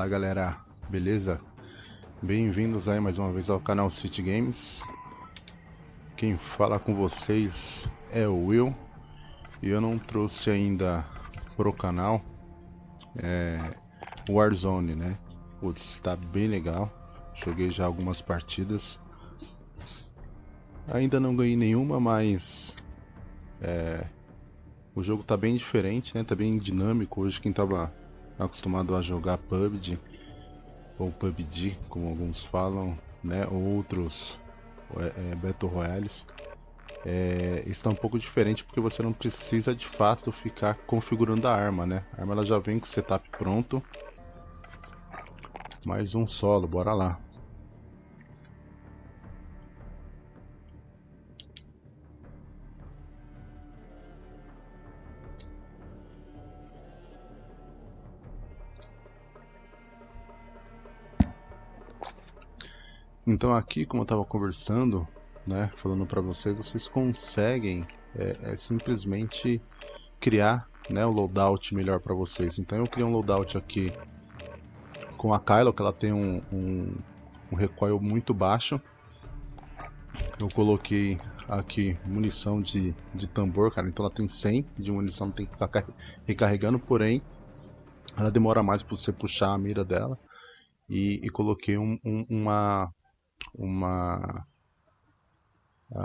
Fala galera, beleza? Bem-vindos aí mais uma vez ao canal City Games. Quem fala com vocês é o Will e eu não trouxe ainda pro canal é, Warzone, né? Putz, tá bem legal. Joguei já algumas partidas. Ainda não ganhei nenhuma, mas é, o jogo tá bem diferente, né? Tá bem dinâmico. Hoje quem tava acostumado a jogar PUBG ou PUBG, como alguns falam, né? Outros é, é, Battle Royales. É, está um pouco diferente porque você não precisa de fato ficar configurando a arma, né? A arma ela já vem com o setup pronto. Mais um solo, bora lá. Então aqui, como eu estava conversando, né, falando para vocês, vocês conseguem é, é, simplesmente criar né, o loadout melhor para vocês. Então eu criei um loadout aqui com a Kylo, que ela tem um, um, um recoil muito baixo. Eu coloquei aqui munição de, de tambor, cara, então ela tem 100 de munição, não tem que ficar recarregando, porém ela demora mais para você puxar a mira dela. E, e coloquei um, um, uma, uma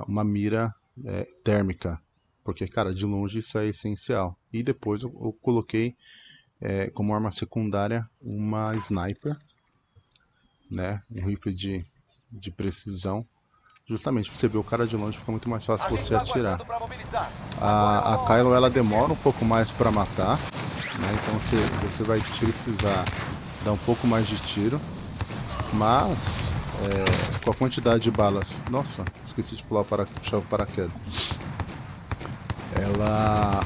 uma mira é, térmica, porque cara, de longe isso é essencial. E depois eu, eu coloquei é, como arma secundária uma sniper, né, um rifle de, de precisão, justamente para você ver o cara de longe fica muito mais fácil você tá atirar. A, a Kylo ela demora um pouco mais para matar, né, então você, você vai precisar dar um pouco mais de tiro, mas é, com a quantidade de balas. Nossa, esqueci de pular para puxar o paraquedas. Ela,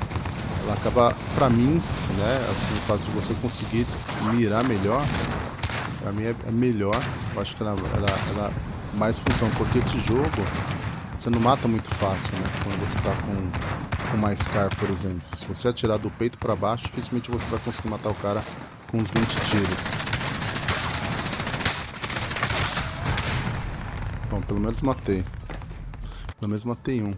ela acaba, pra mim, né, assim, o fato de você conseguir mirar melhor, pra mim é, é melhor. Eu acho que ela, ela, mais funciona, porque esse jogo você não mata muito fácil, né? Quando você tá com, com mais car, por exemplo. Se você atirar do peito para baixo, dificilmente você vai conseguir matar o cara com uns 20 tiros. Bom, pelo menos matei. Pelo menos matei um.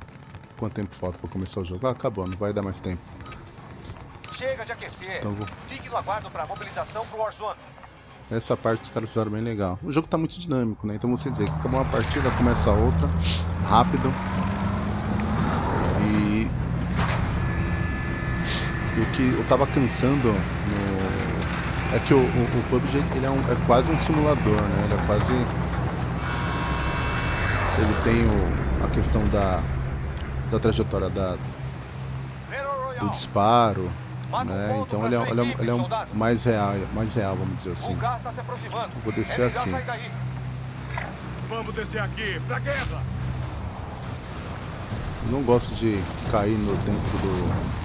Quanto tempo falta pra começar o jogo? Ah, acabou, não vai dar mais tempo. Chega de aquecer. Então vou... Fique no aguardo pra mobilização pro Warzone. Essa parte os caras fizeram bem legal. O jogo tá muito dinâmico, né? Então você vê que acabou uma partida, começa a outra, rápido. E... e o que eu tava cansando no... é que o, o, o PUBG ele é, um, é quase um simulador, né? Ele é quase ele tem o, a questão da, da trajetória da, do disparo, né? Então ele é, ele é, ele é um mais real, mais real, vamos dizer assim. Tá vou descer aqui. Vamos descer aqui, pra guerra! Não gosto de cair no dentro do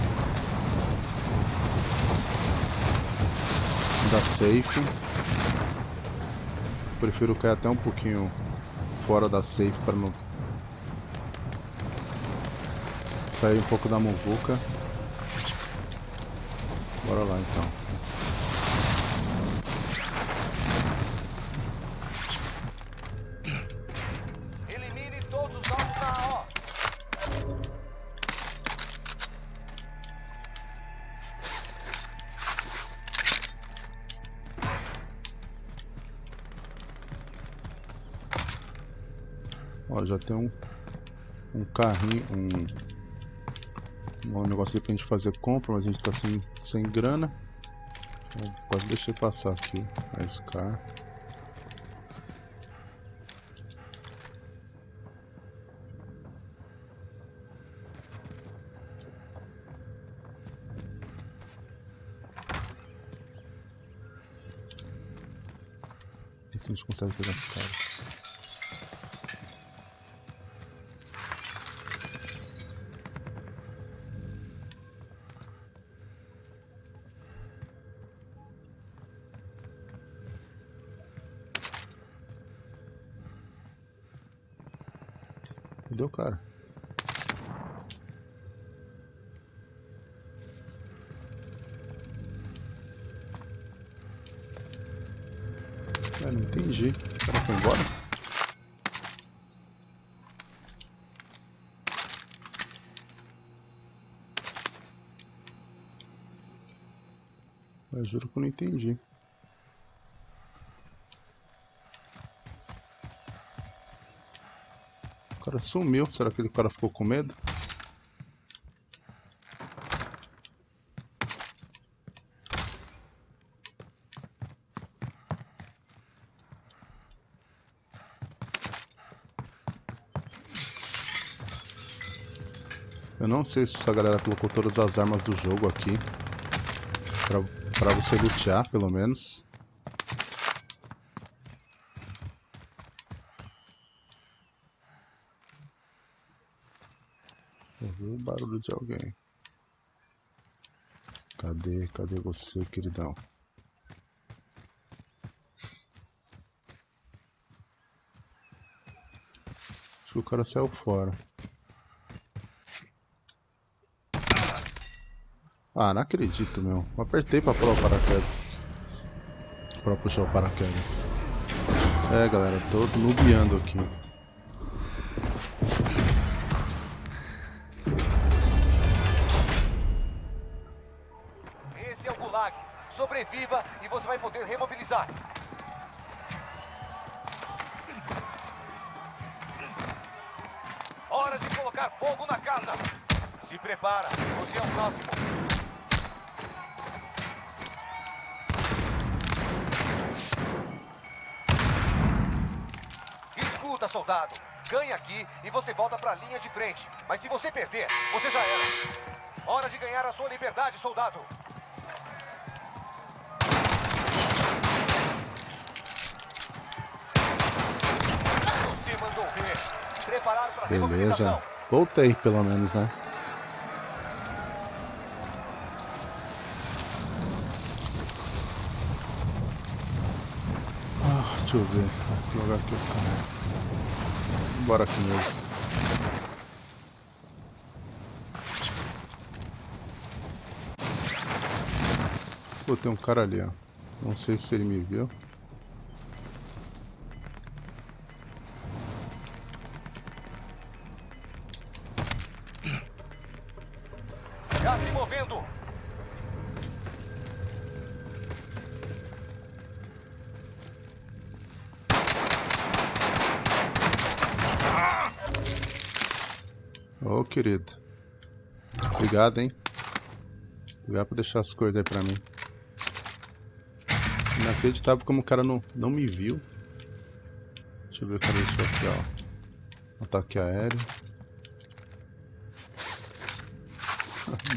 da safe. Prefiro cair até um pouquinho fora da safe para não sair um pouco da muvuca. Bora lá então. Carrinho, um, um negócio pra gente fazer compra, mas a gente tá sem, sem grana. Então, quase deixei passar aqui a Scar. a gente consegue pegar esse cara. Cadê o cara? entendi. O cara foi embora? Eu juro que eu não entendi. O cara sumiu. Será que o cara ficou com medo? Eu não sei se essa galera colocou todas as armas do jogo aqui. Pra, pra você lutear, pelo menos. Ouvi o barulho de alguém. Cadê, cadê você, queridão? Acho que o cara saiu fora. Ah, não acredito, meu. Apertei pra pular o paraquedas. Pra puxar o paraquedas. É, galera, tô nubiando aqui. Beleza. Voltei, pelo menos, né? Ah, deixa eu ver. Que lugar aqui o cara. Bora aqui mesmo. Pô, tem um cara ali, ó. Não sei se ele me viu. Obrigado, hein? Obrigado por deixar as coisas aí pra mim. Inacreditável como o cara não, não me viu. Deixa eu ver o cara deixou aqui, ó. Ataque aéreo.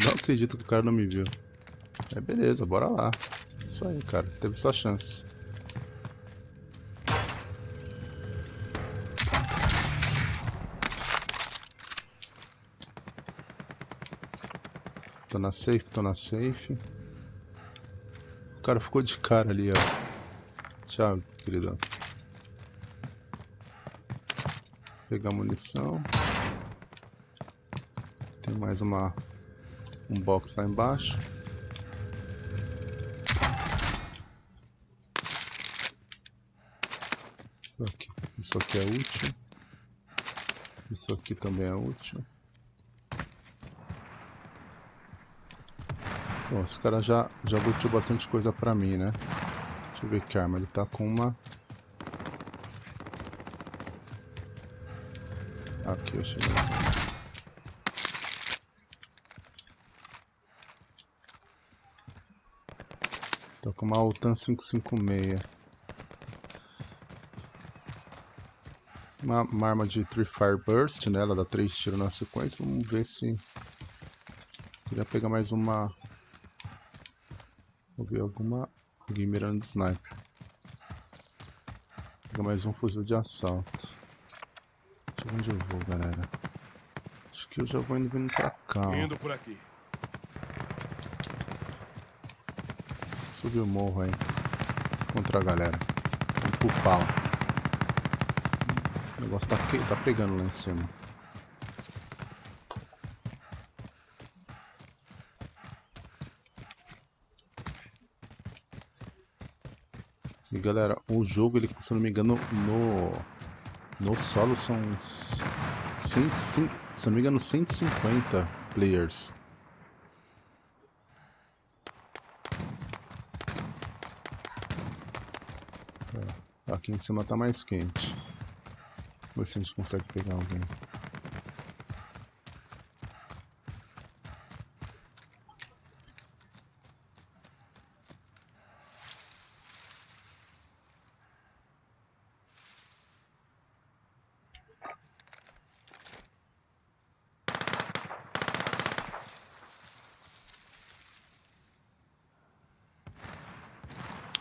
Não acredito que o cara não me viu. É beleza, bora lá. Isso aí, cara. Você teve sua chance. Tô na safe, tô na safe. O cara ficou de cara ali, ó. Tchau, queridão. Pegar munição. Tem mais uma um box lá embaixo. Isso aqui, isso aqui é útil. Isso aqui também é útil. Bom, esse cara já, já lutou bastante coisa pra mim, né? Deixa eu ver que arma. Ele tá com uma... Aqui, eu cheguei. Tô com uma Altan 556. Uma, uma arma de Tree Fire Burst, né? Ela dá 3 tiros na sequência. Vamos ver se... Queria pegar mais uma... Ver alguma... Alguém mirando sniper. Pegar mais um fuzil de assalto. Deixa eu ver onde eu vou, galera. Acho que eu já vou indo vindo pra cá, ó. Indo por aqui. Subir o morro aí. Contra a galera. Vamos pro pau. O negócio tá, que- tá pegando lá em cima. Galera, o jogo, ele, se eu não me engano, no, no solo são 100, 100, se não me engano, 150 players. É, aqui em cima tá mais quente. Vamos ver se a gente consegue pegar alguém.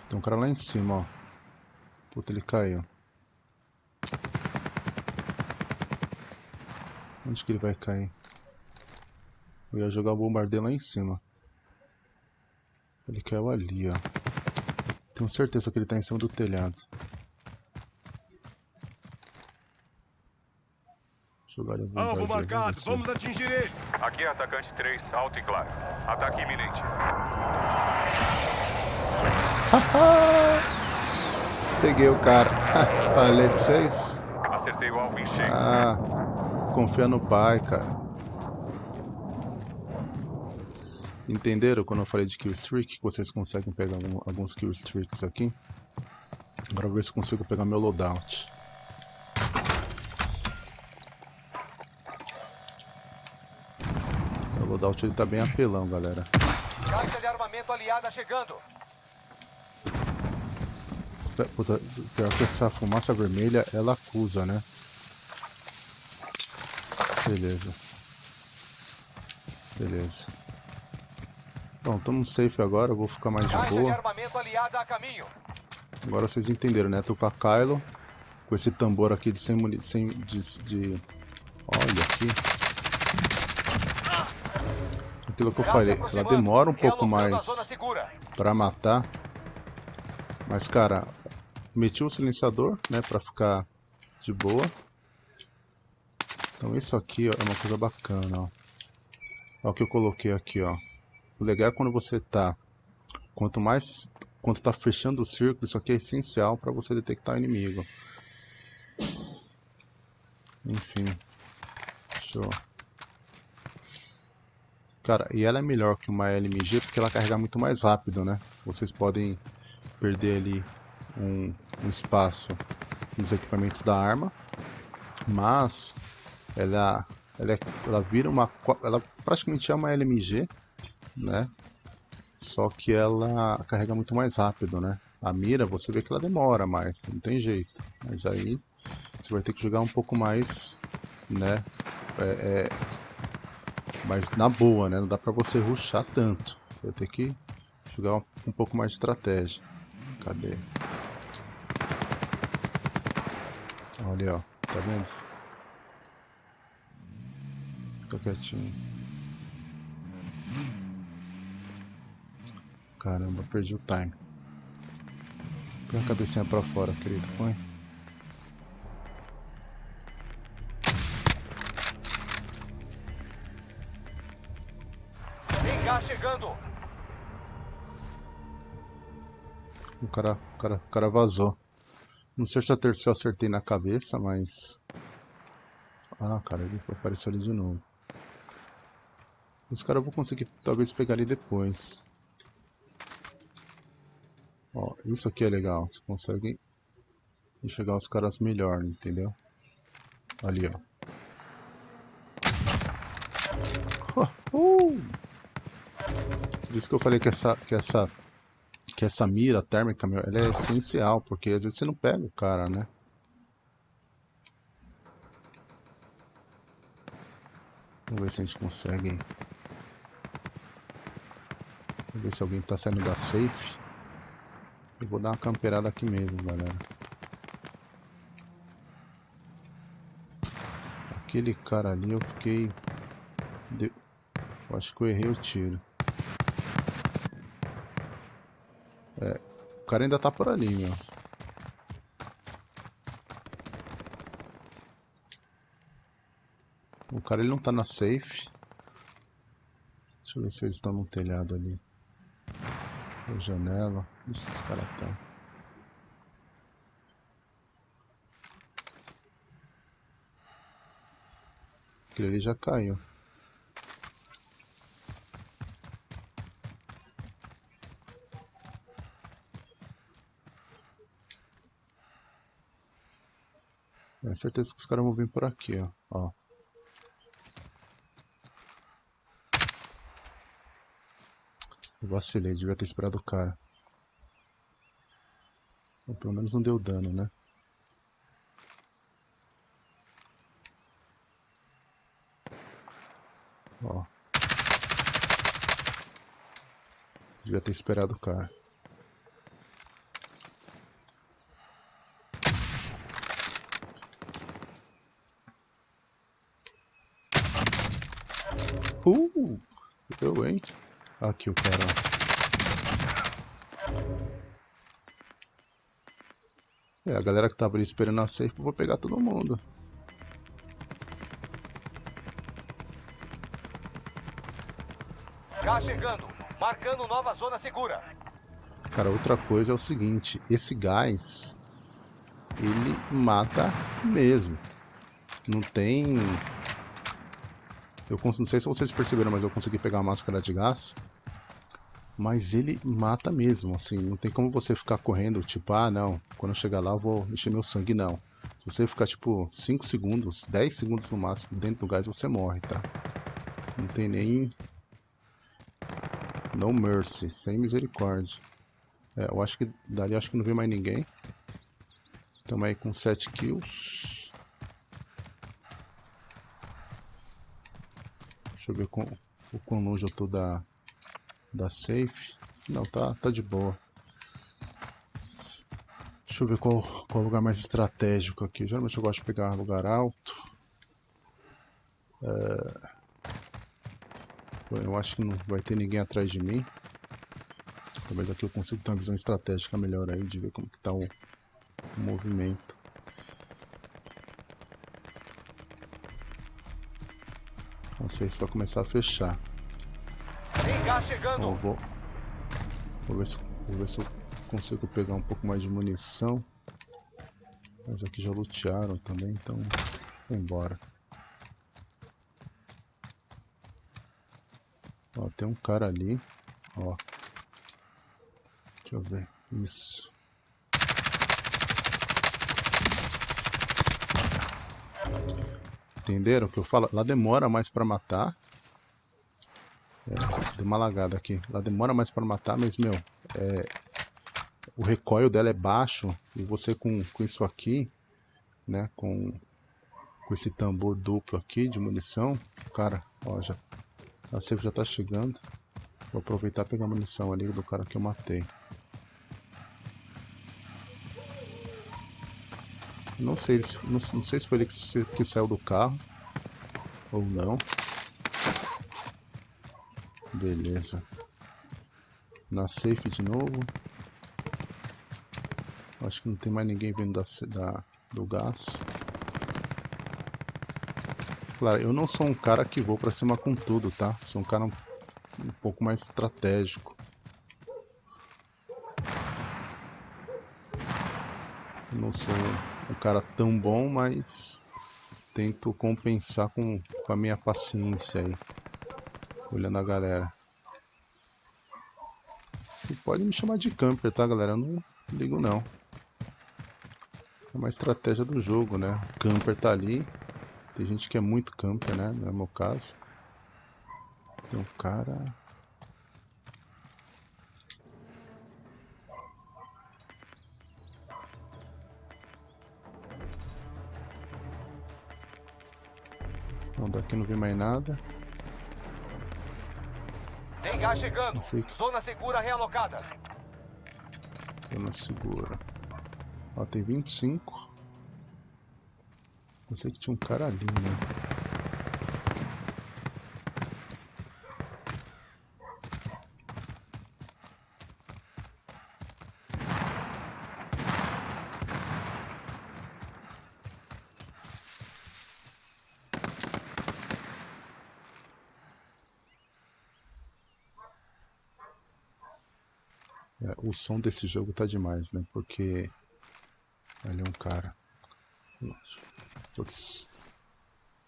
Tem um cara lá em cima, ó. Puta, ele caiu. Onde que ele vai cair? Eu ia jogar o bombardeio lá em cima. Ele caiu ali, ó. Tenho certeza que ele tá em cima do telhado. Jogar o Alvo marcado, vamos atingir eles. Aqui é atacante 3, alto e claro. Ataque iminente. Peguei o cara. Falei pra vocês. Acertei o alvo em cheio. Ah, confia no pai, cara. Entenderam quando eu falei de kill streak? Que vocês conseguem pegar algum, alguns kill streaks aqui? Agora vou ver se consigo pegar meu loadout. O loadout ele tá bem apelão, galera. Caixa de armamento aliada chegando. Puta, pior que essa fumaça vermelha, ela acusa, né? Beleza. Beleza. Bom, estamos safe agora, eu vou ficar mais de boa. Agora vocês entenderam, né? Tô com a Kylo, com esse tambor aqui de sem munição, de, de... Olha aqui. Aquilo que eu falei, ela demora um pouco mais pra matar. Mas, cara, Meti o silenciador, né, pra ficar de boa. Então isso aqui ó, é uma coisa bacana, ó. Olha o que eu coloquei aqui, ó. O legal é quando você tá... Quanto mais... Quando tá fechando o círculo, isso aqui é essencial para você detectar o inimigo. Enfim. Show. Cara, e ela é melhor que uma LMG porque ela carrega muito mais rápido, né? Vocês podem perder ali um, um espaço nos equipamentos da arma, mas ela, ela, ela vira uma, ela praticamente é uma LMG, né? Só que ela carrega muito mais rápido, né? A mira, você vê que ela demora mais, não tem jeito. Mas aí você vai ter que jogar um pouco mais, né? É, é, mas na boa, né? Não dá pra você ruxar tanto. Você vai ter que jogar um, um pouco mais de estratégia. Cadê? Olha, ó. Tá vendo? Fica quietinho. Caramba, perdi o time. Põe a cabecinha pra fora, querido. Põe. Gás chegando. O cara, o cara, o cara vazou. Não sei se eu acertei na cabeça, mas... Ah, cara, ele apareceu ali de novo. Esse cara eu vou conseguir talvez pegar ali depois. Ó, isso aqui é legal. Você consegue enxergar os caras melhor, entendeu? Ali, ó. Uh! Por isso que eu falei que essa, que essa que essa mira térmica, meu, ela é essencial, porque às vezes você não pega o cara, né? Vamos ver se a gente consegue. Vamos ver se alguém tá saindo da safe. Eu vou dar uma camperada aqui mesmo, galera. Aquele cara ali eu fiquei... Eu acho que eu errei o tiro. É, o cara ainda tá por ali, meu. O cara ele não tá na safe. Deixa eu ver se eles estão no telhado ali. Ou janela. Onde esses caras estão? Tá. Aquele ali já caiu. É certeza que os caras vão vir por aqui, ó. ó. Eu vacilei, devia ter esperado o cara. Pelo menos não deu dano, né? Ó. Devia ter esperado o cara. Uh! Eu, hein? O cara. É, a galera que tava ali esperando a safe, eu vou pegar todo mundo. Cá chegando, marcando nova zona segura. Cara, outra coisa é o seguinte, esse gás, ele mata mesmo. Não tem... Eu não sei se vocês perceberam, mas eu consegui pegar a máscara de gás. Mas ele mata mesmo, assim, não tem como você ficar correndo, tipo, ah não, quando eu chegar lá eu vou encher meu sangue, não. Se você ficar tipo 5 segundos, 10 segundos no máximo dentro do gás, você morre, tá? Não tem nem... No mercy, sem misericórdia. É, eu acho que dali acho que não vem mais ninguém. Estamos aí com 7 kills. Deixa eu ver com, o quão longe eu tô da, da safe. Não, tá, tá de boa. Deixa eu ver qual, qual lugar mais estratégico aqui. Geralmente eu gosto de pegar lugar alto. É... Eu acho que não vai ter ninguém atrás de mim. Talvez aqui eu consiga ter uma visão estratégica melhor aí, de ver como que tá o, o movimento. A safe vai começar a fechar. Chegando. Então, vou, vou, ver se, vou ver se eu consigo pegar um pouco mais de munição. Mas aqui já lutearam também, então embora. Ó, tem um cara ali, ó. Deixa eu ver, isso. Entenderam o que eu falo? Lá demora mais pra matar. É, deu uma lagada aqui. Lá demora mais pra matar, mas, meu, é, o recoil dela é baixo. E você com, com isso aqui, né, com, com esse tambor duplo aqui de munição, cara, ó, já, a safe já tá chegando. Vou aproveitar e pegar a munição ali do cara que eu matei. Não sei, não, não sei se foi ele que, que saiu do carro ou não. Beleza. Na safe de novo. Acho que não tem mais ninguém vindo da, da, do gás. Claro, eu não sou um cara que vou pra cima com tudo, tá? Sou um cara um, um pouco mais estratégico. Eu não sou um cara tão bom, mas tento compensar com, com a minha paciência aí. Olhando a galera. E pode me chamar de camper, tá galera? Eu não ligo não. É uma estratégia do jogo, né? O camper tá ali, tem gente que é muito camper, né? Não é meu caso. Tem um cara... Não, daqui não vi mais nada. Tem gás chegando. Zona segura realocada. Zona segura. Ó, tem 25. Eu sei que tinha um cara ali, né? O som desse jogo tá demais, né? Porque ali é um cara.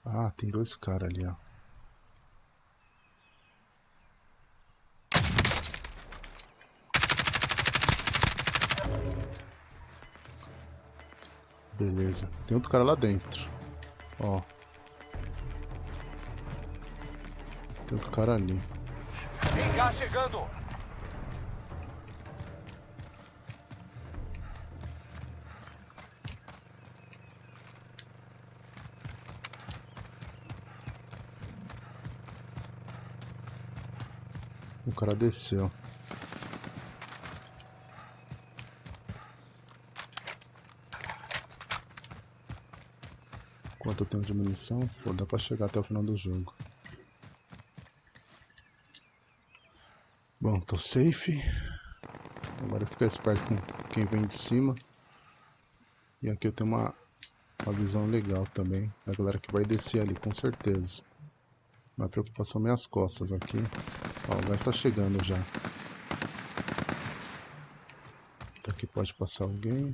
Ah, tem dois caras ali, ó. Beleza. Tem outro cara lá dentro. Ó. Tem outro cara ali. Tem gás chegando. O cara desceu. Quanto eu tenho de munição? Pô, dá pra chegar até o final do jogo. Bom, tô safe. Agora ficar esperto com quem vem de cima. E aqui eu tenho uma, uma visão legal também da galera que vai descer ali, com certeza. Uma preocupação minhas costas aqui. Ó, vai estar chegando já. Então aqui pode passar alguém.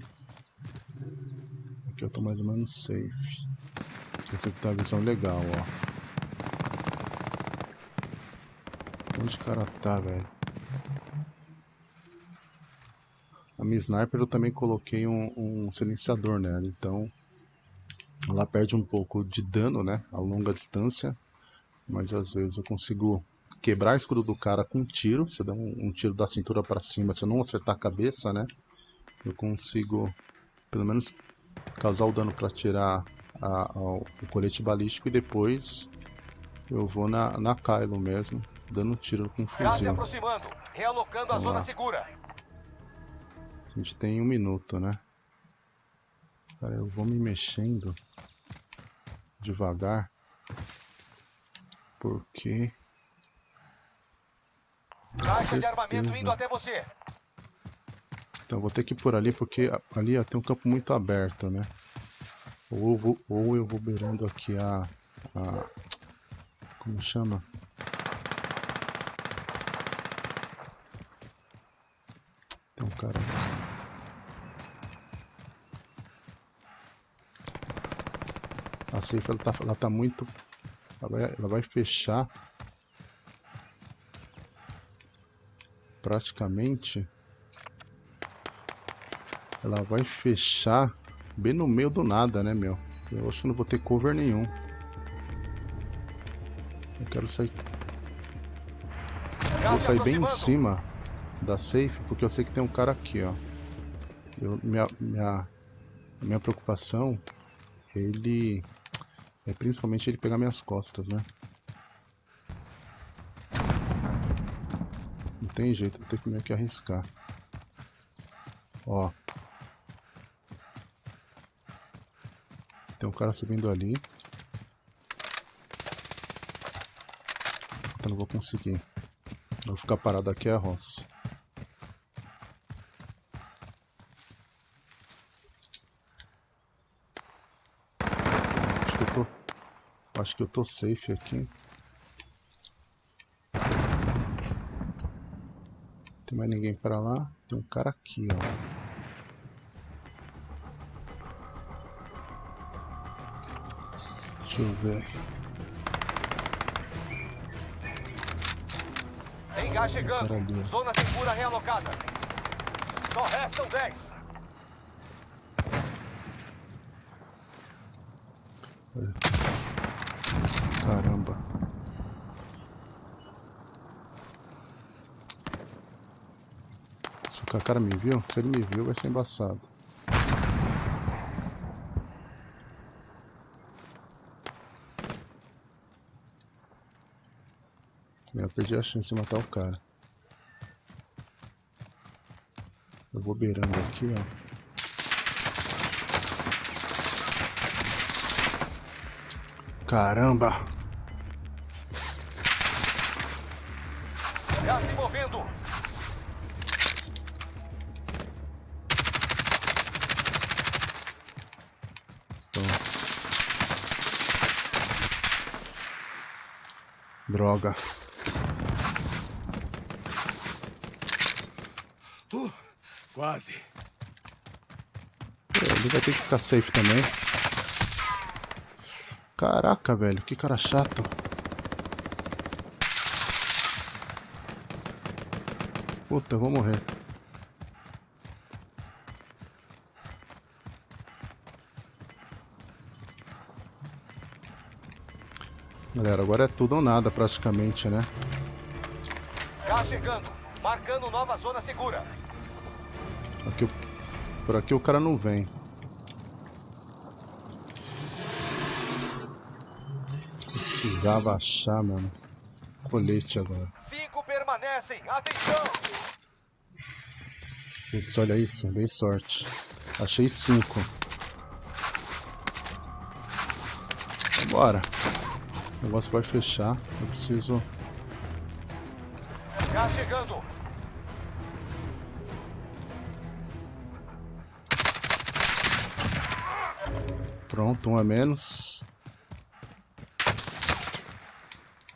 Aqui eu tô mais ou menos safe. Aqui tá a visão legal, ó. Onde o cara tá, velho? A minha sniper eu também coloquei um, um silenciador nela, então ela perde um pouco de dano, né, a longa distância, mas às vezes eu consigo quebrar o escudo do cara com um tiro, se eu der um, um tiro da cintura para cima, se eu não acertar a cabeça, né, eu consigo pelo menos causar o dano para tirar a, a, o colete balístico e depois eu vou na, na Kylo mesmo, dando um tiro com um Gás se fuzil. aproximando. Realocando a zona lá. segura. A gente tem um minuto, né? Cara, eu vou me mexendo devagar porque Caixa de armamento indo até você. então vou ter que ir por ali porque ali ó, tem um campo muito aberto, né? Ou eu vou, ou eu vou beirando aqui a, a como chama? Tem um cara aqui. A safe ela tá, ela tá muito. Ela vai, ela vai fechar. Praticamente. Ela vai fechar bem no meio do nada, né, meu? Eu acho que não vou ter cover nenhum. Eu quero sair. Vou sair bem em cima da safe, porque eu sei que tem um cara aqui, ó. Eu, minha, minha, minha preocupação, ele é principalmente ele pegar minhas costas, né? Tem jeito, vou ter que meio que arriscar. Ó. Tem um cara subindo ali. Então não vou conseguir. Eu vou ficar parado aqui é a roça. Acho que eu tô. Acho que eu tô safe aqui. Tem mais ninguém pra lá. Tem um cara aqui, ó. Deixa eu ver. Tem gás chegando. Zona segura realocada. Só restam 10. Caramba. Se o cara me viu, se ele me viu vai ser embaçado. Eu perdi a chance de matar o cara. Eu vou beirando aqui, ó. Caramba! Droga. Quase. É, Ele vai ter que ficar safe também. Caraca, velho, que cara chato. Puta, eu vou morrer. Galera, agora é tudo ou nada praticamente, né? Chegando, marcando nova zona segura. Aqui, por aqui o cara não vem. Precisava achar, mano. Colete agora. Cinco permanecem, atenção! Putz, olha isso, dei sorte. Achei cinco. Vambora. O negócio vai fechar. Eu preciso. Cá chegando. Pronto, um a menos.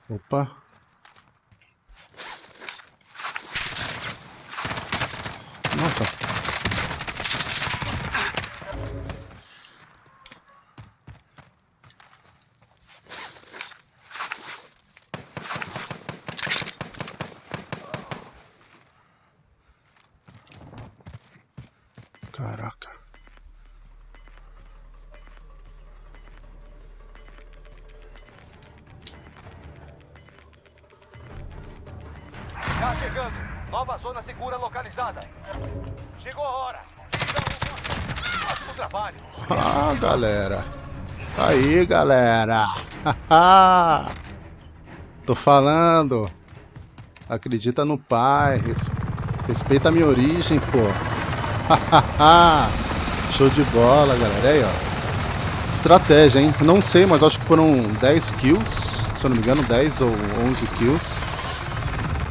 Opa. Galera. Aí, galera. Tô falando. Acredita no pai. res- Respeita a minha origem, pô. Show de bola, galera. Aí, ó. Estratégia, hein? Não sei, mas acho que foram 10 kills. Se eu não me engano, 10 ou 11 kills.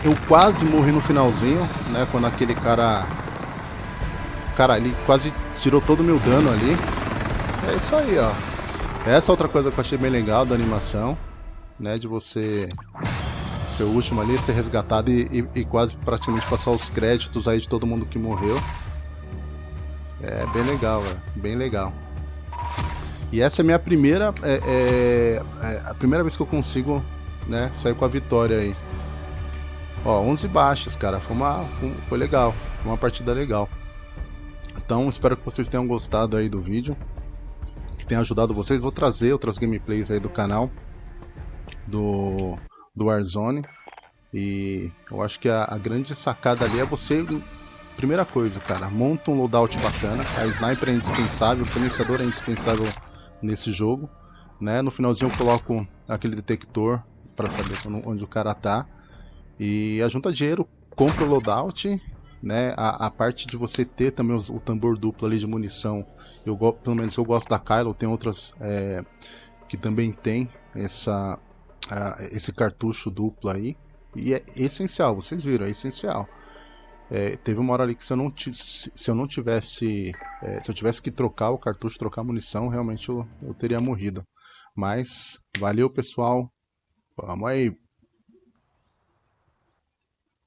Eu quase morri no finalzinho, né? Quando aquele cara. Cara, ele quase tirou todo o meu dano ali. É isso aí, ó. Essa é outra coisa que eu achei bem legal da animação, né? De você ser o último ali, ser resgatado e, e- e quase praticamente passar os créditos aí de todo mundo que morreu. É bem legal, velho. Bem legal. E essa é a minha primeira. É, é- é a primeira vez que eu consigo, né? Sair com a vitória aí. Ó, 11 baixas, cara. Foi uma. Foi, legal. Foi uma partida legal. Então, espero que vocês tenham gostado aí do vídeo. Tenha ajudado vocês. Vou trazer outras gameplays aí do canal. Do, do Warzone. E eu acho que a, a grande sacada ali é você. Primeira coisa, cara, monta um loadout bacana. A sniper é indispensável, o silenciador é indispensável nesse jogo. Né? No finalzinho eu coloco aquele detector para saber onde o cara tá. E ajunta dinheiro, compra o loadout né, a, a parte de você ter também os- o tambor duplo ali de munição, eu pelo menos eu gosto da Kylo, tem outras é, que também tem essa, a- esse cartucho duplo aí, e é essencial, vocês viram, é essencial. É, teve uma hora ali que se eu não, se eu não tivesse, é, se eu tivesse que trocar o cartucho, trocar a munição, realmente eu, eu teria morrido. Mas valeu pessoal, vamos aí.